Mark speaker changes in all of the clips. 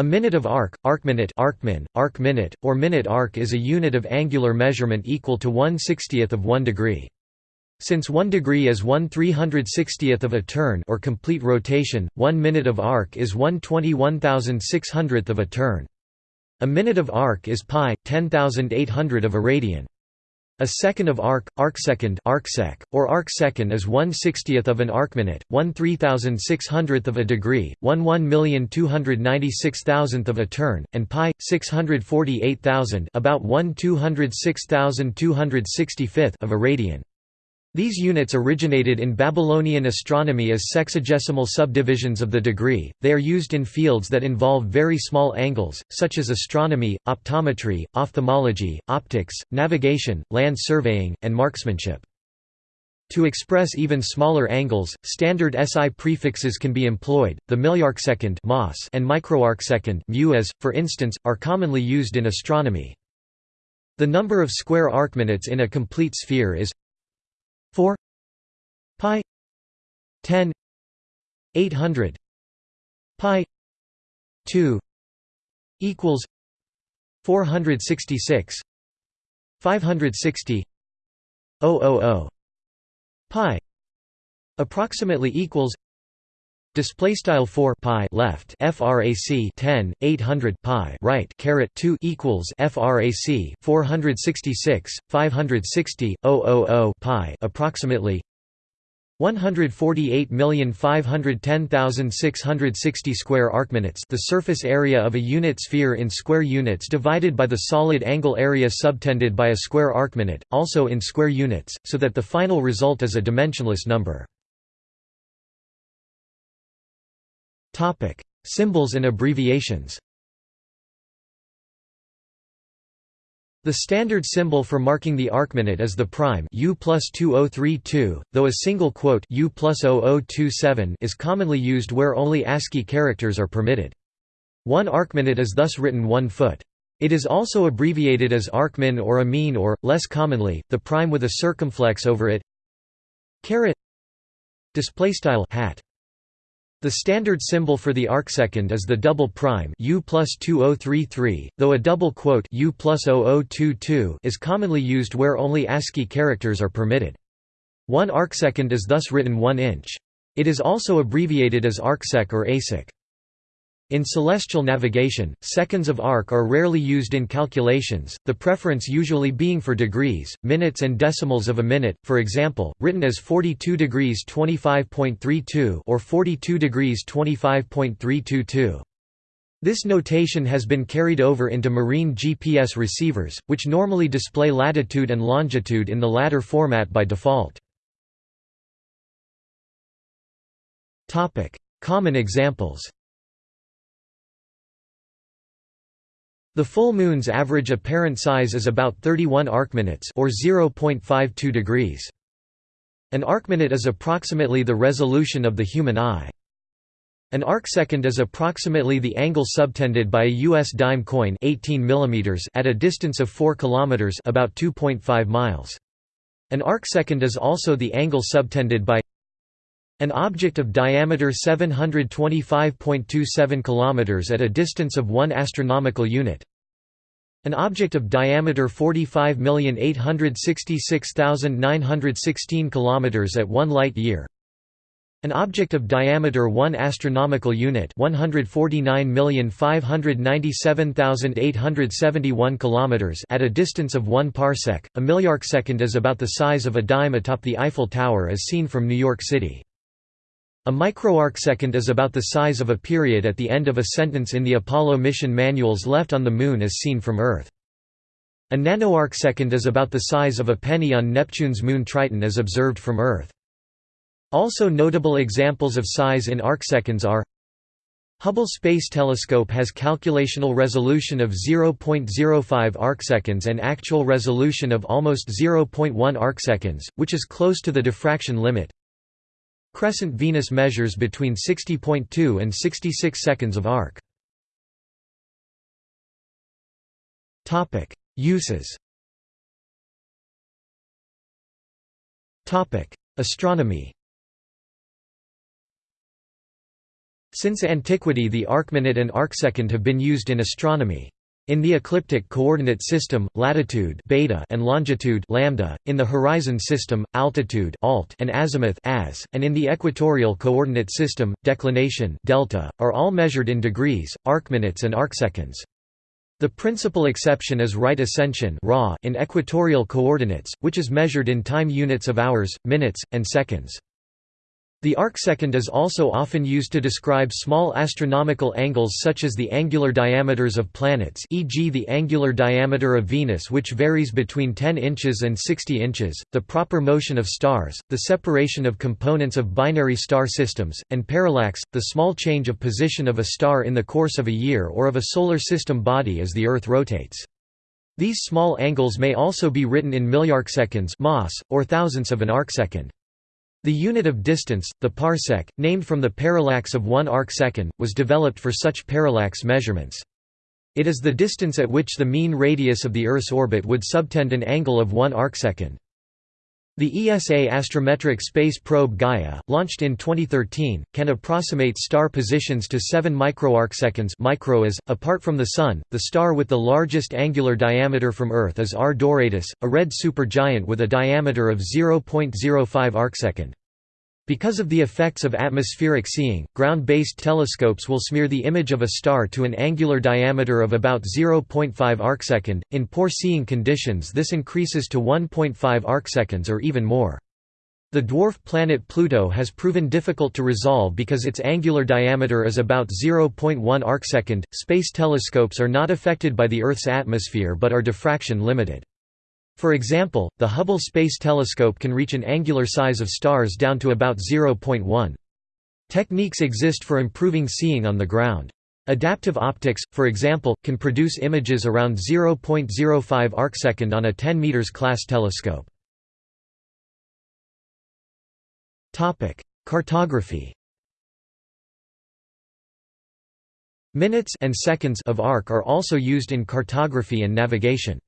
Speaker 1: A minute of arc, arcminute arcmin, arc-minute, or minute arc is a unit of angular measurement equal to 1 60th of 1 degree. Since 1 degree is 1 360th of a turn or complete rotation, 1 minute of arc is 1 21,600th of a turn. A minute of arc is pi, 10,800 of a radian. A second of arc, arcsecond arcsec, or arcsecond is 1 60th of an arcminute, 1 3600th of a degree, 1 1296000th of a turn, and pi, 648,000 about 1 206,265th of a radian. These units originated in Babylonian astronomy as sexagesimal subdivisions of the degree, they are used in fields that involve very small angles, such as astronomy, optometry, ophthalmology, optics, navigation, land surveying, and marksmanship. To express even smaller angles, standard SI prefixes can be employed. The milliarcsecond and microarcsecond for instance, are commonly used in astronomy. The number of square arcminutes in a complete sphere is 4 pi 10 800 pi 2 equals 466 560 000 pi approximately equals Display style 4 pi left frac 10 800 pi right caret 2 equals frac 466 560 000 pi approximately 148,510,660 square arcminutes the surface area of a unit sphere in square units divided by the solid angle area subtended by a square arcminute, also in square units, so that the final result is a dimensionless number. Topic: Symbols and abbreviations. The standard symbol for marking the arcminute is the prime U plus 2032, though a single quote U plus 0027 is commonly used where only ASCII characters are permitted. One arcminute is thus written one foot. It is also abbreviated as arcmin or amin or, less commonly, the prime with a circumflex over it. Caret displaystyle hat the standard symbol for the arcsecond is the double prime U plus 2033, though a double quote U plus 0022 is commonly used where only ASCII characters are permitted. One arcsecond is thus written 1 inch. It is also abbreviated as arcsec or asec. In celestial navigation, seconds of arc are rarely used in calculations, the preference usually being for degrees, minutes and decimals of a minute, for example, written as 42 degrees 25.32 or 42 degrees 25.322. This notation has been carried over into marine GPS receivers, which normally display latitude and longitude in the latter format by default. Common examples The full moon's average apparent size is about 31 arcminutes or 0.52 degrees. An arcminute is approximately the resolution of the human eye. An arcsecond is approximately the angle subtended by a US dime coin 18 mm at a distance of 4 km about 2.5 miles. An arcsecond is also the angle subtended by an object of diameter 725.27 km at a distance of 1 astronomical unit. An object of diameter 45,866,916 km at 1 light year. An object of diameter 1 astronomical unit 149,597,871 km at a distance of 1 parsec. A milliarcsecond is about the size of a dime atop the Eiffel Tower as seen from New York City. A microarcsecond is about the size of a period at the end of a sentence in the Apollo mission manuals left on the Moon as seen from Earth. A nanoarcsecond is about the size of a penny on Neptune's moon Triton as observed from Earth. Also notable examples of size in arcseconds are Hubble Space Telescope has calculational resolution of 0.05 arcseconds and actual resolution of almost 0.1 arcseconds, which is close to the diffraction limit. Crescent Venus measures between 60.2 and 66 seconds of arc. Uses Astronomy Since antiquity the arcminute and arcsecond have been used in astronomy. In the ecliptic coordinate system, latitude beta and longitude lambda, in the horizon system, altitude alt and azimuth as, and in the equatorial coordinate system, declination delta, are all measured in degrees, arcminutes and arcseconds. The principal exception is right ascension in equatorial coordinates, which is measured in time units of hours, minutes, and seconds. The arcsecond is also often used to describe small astronomical angles such as the angular diameters of planets e.g. the angular diameter of Venus which varies between 10 inches and 60 inches, the proper motion of stars, the separation of components of binary star systems, and parallax, the small change of position of a star in the course of a year or of a solar system body as the Earth rotates. These small angles may also be written in milliarcseconds or thousandths of an arcsecond. The unit of distance, the parsec, named from the parallax of one arcsecond, was developed for such parallax measurements. It is the distance at which the mean radius of the Earth's orbit would subtend an angle of one arcsecond. The ESA astrometric space probe Gaia, launched in 2013, can approximate star positions to 7 microarcseconds micro is, apart from the Sun, the star with the largest angular diameter from Earth is R Doradus, a red supergiant with a diameter of 0.05 arcsecond. Because of the effects of atmospheric seeing, ground-based telescopes will smear the image of a star to an angular diameter of about 0.5 arcsecond. In poor seeing conditions this increases to 1.5 arcseconds or even more. The dwarf planet Pluto has proven difficult to resolve because its angular diameter is about 0.1 arcsecond. Space telescopes are not affected by the Earth's atmosphere but are diffraction limited. For example, the Hubble Space Telescope can reach an angular size of stars down to about 0.1. Techniques exist for improving seeing on the ground. Adaptive optics, for example, can produce images around 0.05 arcsecond on a 10 meters class telescope. Topic: Cartography. Minutes and seconds of arc are also used in cartography and navigation.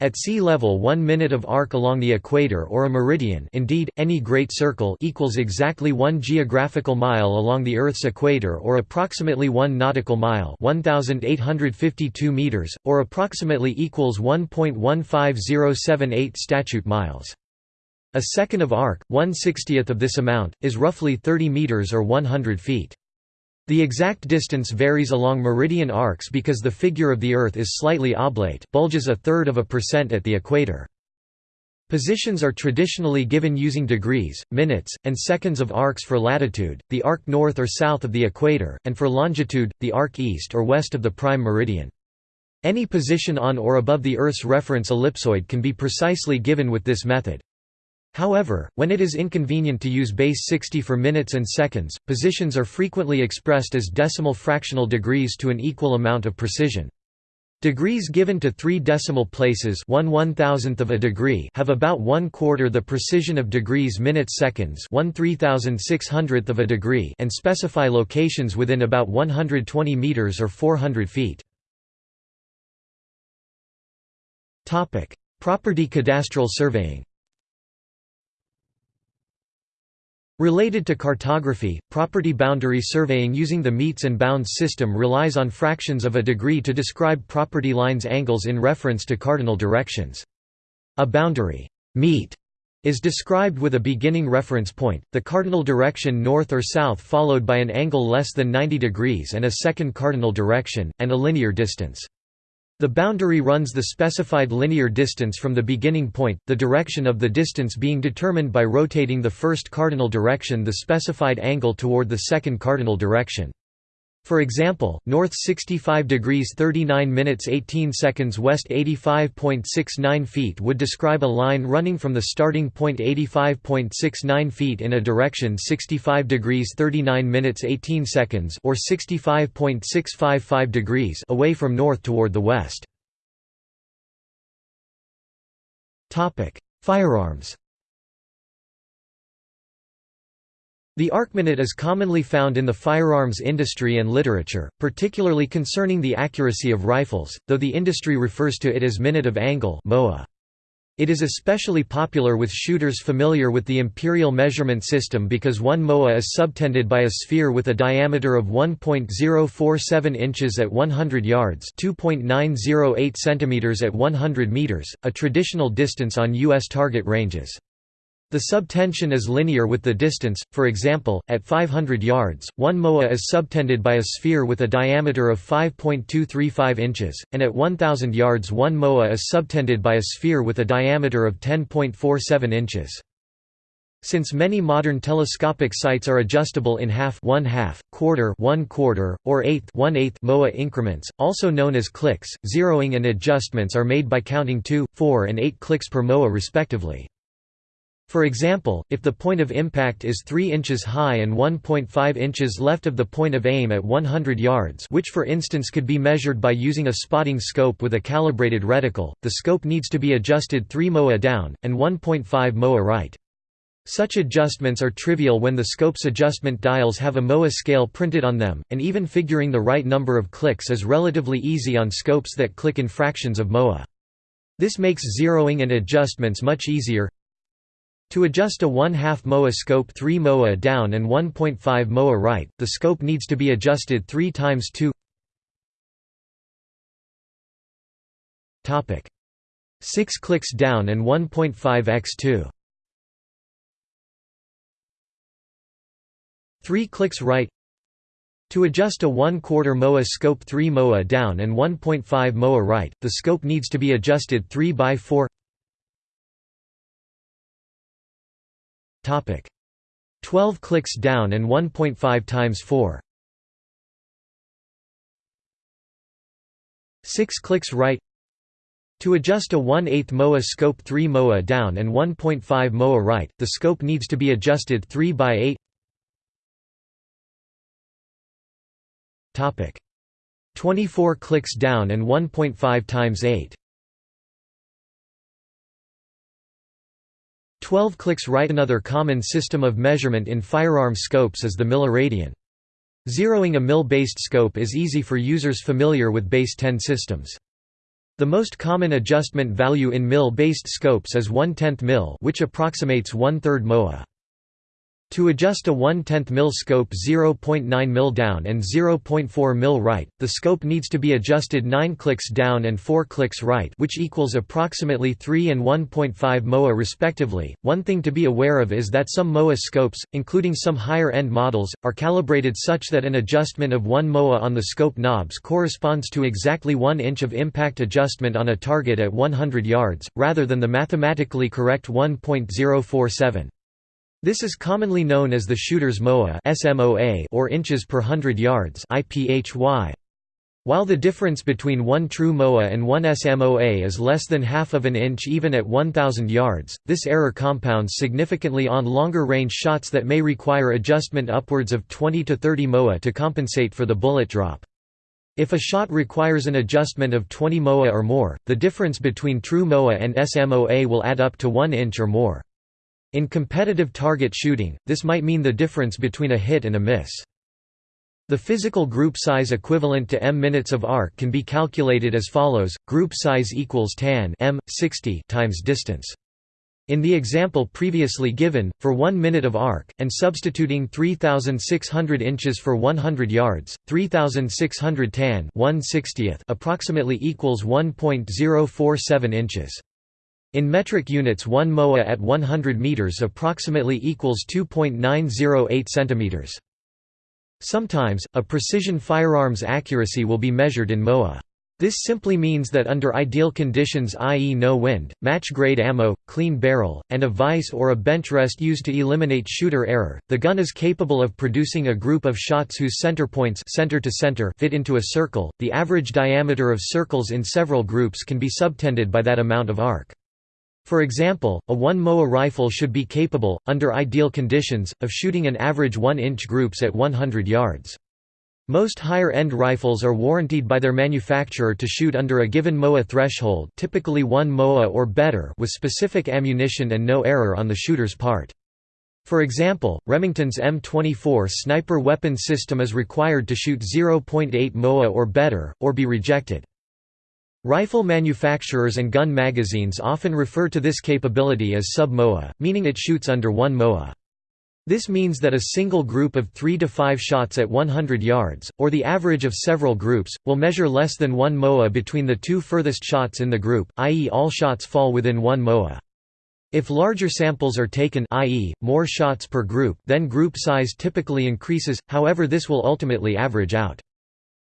Speaker 1: At sea level 1 minute of arc along the equator or a meridian indeed, any great circle equals exactly 1 geographical mile along the Earth's equator or approximately 1 nautical mile 1,852 meters, or approximately equals 1.15078 statute miles. A second of arc, 1 60th of this amount, is roughly 30 meters or 100 feet. The exact distance varies along meridian arcs because the figure of the Earth is slightly oblate bulges a third of a percent at the equator. Positions are traditionally given using degrees, minutes, and seconds of arcs for latitude, the arc north or south of the equator, and for longitude, the arc east or west of the prime meridian. Any position on or above the Earth's reference ellipsoid can be precisely given with this method. However, when it is inconvenient to use base 60 for minutes and seconds, positions are frequently expressed as decimal fractional degrees to an equal amount of precision. Degrees given to three decimal places one one thousandth of a degree have about one quarter the precision of degrees minutes seconds one three thousand six hundredth of a degree and specify locations within about 120 meters or 400 feet. Property cadastral surveying Related to cartography, property boundary surveying using the metes and bounds system relies on fractions of a degree to describe property lines angles in reference to cardinal directions. A boundary mete is described with a beginning reference point, the cardinal direction north or south followed by an angle less than 90 degrees and a second cardinal direction, and a linear distance. The boundary runs the specified linear distance from the beginning point, the direction of the distance being determined by rotating the first cardinal direction the specified angle toward the second cardinal direction. For example, north 65 degrees 39 minutes 18 seconds west 85.69 feet would describe a line running from the starting point 85.69 feet in a direction 65 degrees 39 minutes 18 seconds or 65.655 degrees away from north toward the west. Firearms The arcminute is commonly found in the firearms industry and literature, particularly concerning the accuracy of rifles, though the industry refers to it as minute of angle. It is especially popular with shooters familiar with the imperial measurement system because one MOA is subtended by a sphere with a diameter of 1.047 inches at 100 yards 2.908 centimeters at 100 meters, a traditional distance on U.S. target ranges. The subtension is linear with the distance, for example, at 500 yards, one MOA is subtended by a sphere with a diameter of 5.235 inches, and at 1000 yards one MOA is subtended by a sphere with a diameter of 10.47 inches. Since many modern telescopic sights are adjustable in half, one half, quarter, one quarter, or eighth, one eighth MOA increments, also known as clicks, zeroing and adjustments are made by counting 2, 4 and 8 clicks per MOA respectively. For example, if the point of impact is 3 inches high and 1.5 inches left of the point of aim at 100 yards which for instance could be measured by using a spotting scope with a calibrated reticle, the scope needs to be adjusted 3 MOA down, and 1.5 MOA right. Such adjustments are trivial when the scope's adjustment dials have a MOA scale printed on them, and even figuring the right number of clicks is relatively easy on scopes that click in fractions of MOA. This makes zeroing and adjustments much easier, to adjust a 1 2 MOA scope 3 MOA down and 1.5 MOA right, the scope needs to be adjusted 3 times 2 Topic. 6 clicks down and 1.5 x 2 3 clicks right. To adjust a 1 quarter MOA scope 3 MOA down and 1.5 MOA right, the scope needs to be adjusted 3 by 4 Topic. 12 clicks down and 1.5 times 4 6 clicks right. To adjust a 1 8 MOA scope 3 MOA down and 1.5 MOA right, the scope needs to be adjusted 3 by 8 Topic. 24 clicks down and 1.5 times 8 12 clicks right Another common system of measurement in firearm scopes is the milliradian. Zeroing a mil-based scope is easy for users familiar with base 10 systems. The most common adjustment value in mil-based scopes is 1 10th mil which approximates one-third MOA. To adjust a 1 10th mil scope 0.9 mil down and 0.4 mil right, the scope needs to be adjusted 9 clicks down and 4 clicks right which equals approximately 3 and 1.5 MOA respectively. One thing to be aware of is that some MOA scopes, including some higher-end models, are calibrated such that an adjustment of 1 MOA on the scope knobs corresponds to exactly 1 inch of impact adjustment on a target at 100 yards, rather than the mathematically correct 1.047. This is commonly known as the shooter's MOA or inches per hundred yards While the difference between one true MOA and one SMOA is less than half of an inch even at 1000 yards, this error compounds significantly on longer range shots that may require adjustment upwards of 20 to 30 MOA to compensate for the bullet drop. If a shot requires an adjustment of 20 MOA or more, the difference between true MOA and SMOA will add up to 1 inch or more. In competitive target shooting, this might mean the difference between a hit and a miss. The physical group size equivalent to m minutes of arc can be calculated as follows: group size equals tan m 60 times distance. In the example previously given, for 1 minute of arc, and substituting 3600 inches for 100 yards, 3600 tan 1 60th approximately equals 1.047 inches. In metric units 1 MOA at 100 meters approximately equals 2.908 centimeters. Sometimes, a precision firearm's accuracy will be measured in MOA. This simply means that under ideal conditions i.e. no wind, match-grade ammo, clean barrel, and a vise or a bench rest used to eliminate shooter error, the gun is capable of producing a group of shots whose center points center to center fit into a circle. The average diameter of circles in several groups can be subtended by that amount of arc. For example, a 1 MOA rifle should be capable, under ideal conditions, of shooting an average 1-inch groups at 100 yards. Most higher-end rifles are warranted by their manufacturer to shoot under a given MOA threshold typically 1 MOA or better with specific ammunition and no error on the shooter's part. For example, Remington's M24 sniper weapon system is required to shoot 0.8 MOA or better, or be rejected. Rifle manufacturers and gun magazines often refer to this capability as sub-MOA, meaning it shoots under 1 MOA. This means that a single group of 3 to 5 shots at 100 yards, or the average of several groups, will measure less than 1 MOA between the two furthest shots in the group, i.e. all shots fall within 1 MOA. If larger samples are taken i.e., more shots per group then group size typically increases, however this will ultimately average out.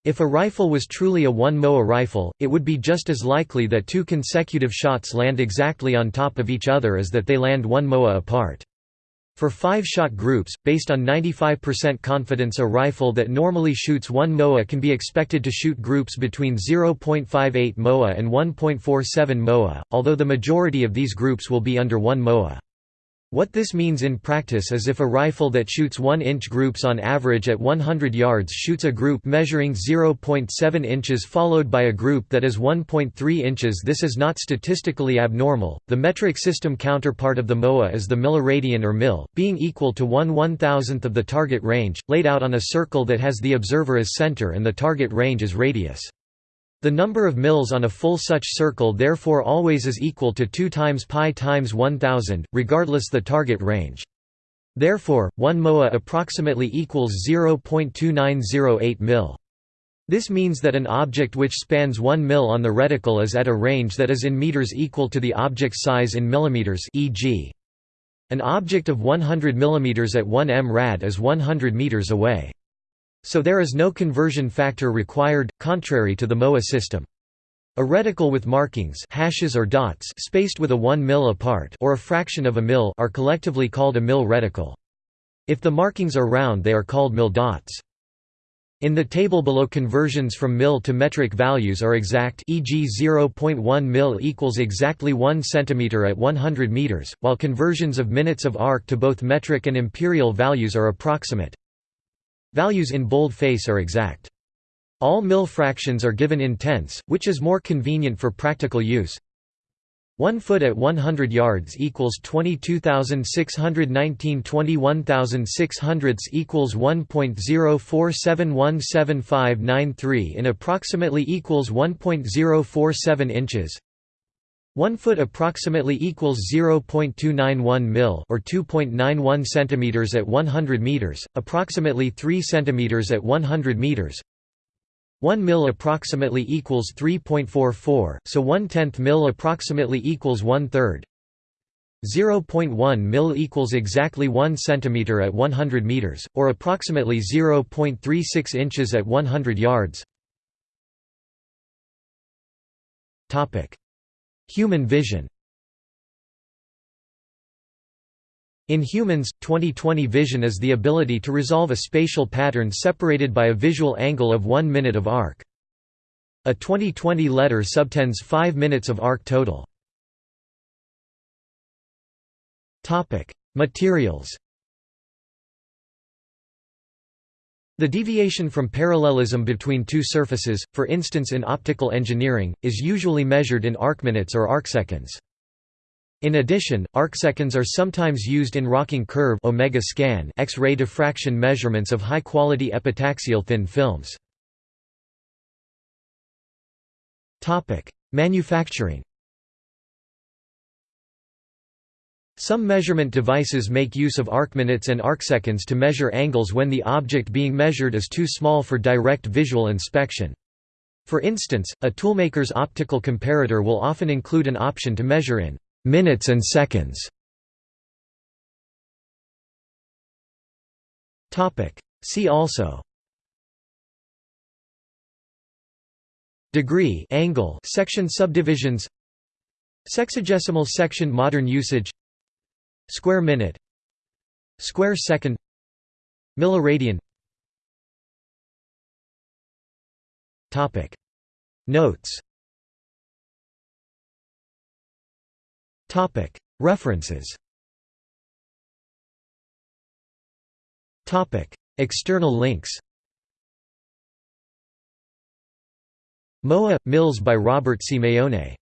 Speaker 1: If a rifle was truly a 1 MOA rifle, it would be just as likely that two consecutive shots land exactly on top of each other as that they land 1 MOA apart. For five-shot groups, based on 95% confidence a rifle that normally shoots 1 MOA can be expected to shoot groups between 0.58 MOA and 1.47 MOA, although the majority of these groups will be under 1 MOA. What this means in practice is if a rifle that shoots 1-inch groups on average at 100 yards shoots a group measuring 0.7 inches followed by a group that is 1.3 inches this is not statistically abnormal. The metric system counterpart of the MOA is the milliradian or mil, being equal to 1 1000th of the target range, laid out on a circle that has the observer as center and the target range as radius. The number of mils on a full such circle therefore always is equal to 2 times pi times 1000, regardless the target range. Therefore, 1 MOA approximately equals 0.2908 mil. This means that an object which spans 1 mil on the reticle is at a range that is in meters equal to the object's size in millimeters e.g. An object of 100 mm at 1 m rad is 100 meters away. So there is no conversion factor required, contrary to the MOA system. A reticle with markings hashes or dots spaced with a 1 mil apart or a fraction of a mil are collectively called a mil reticle. If the markings are round they are called mil dots. In the table below conversions from mil to metric values are exact e.g. 0.1 mil equals exactly 1 cm at 100 meters, while conversions of minutes of arc to both metric and imperial values are approximate. Values in boldface are exact. All mil fractions are given in tenths, which is more convenient for practical use. 1 foot at 100 yards equals 22,619 21,600 equals 1.04717593 in approximately equals 1.047 inches 1 foot approximately equals 0.291 mil or 2.91 centimeters at 100 meters, approximately 3 centimeters at 100 meters. 1 mil approximately equals 3.44, so 1 tenth mil approximately equals 1 third. 0.1 mil equals exactly 1 centimeter at 100 meters, or approximately 0.36 inches at 100 yards. Topic. Human vision In humans, 20/20 vision is the ability to resolve a spatial pattern separated by a visual angle of 1 minute of arc. A 20/20 letter subtends 5 minutes of arc total. Materials The deviation from parallelism between two surfaces, for instance in optical engineering, is usually measured in arcminutes or arcseconds. In addition, arcseconds are sometimes used in rocking curve omega scan X-ray diffraction measurements of high-quality epitaxial thin films. Manufacturing Some measurement devices make use of arcminutes and arcseconds to measure angles when the object being measured is too small for direct visual inspection. For instance, a toolmaker's optical comparator will often include an option to measure in minutes and seconds. See also Degree angle section subdivisions Sexagesimal section Modern usage Square minute Square second Milliradian Topic. Notes. Topic. References. Topic. External links. MOA – mils by Robert Simeone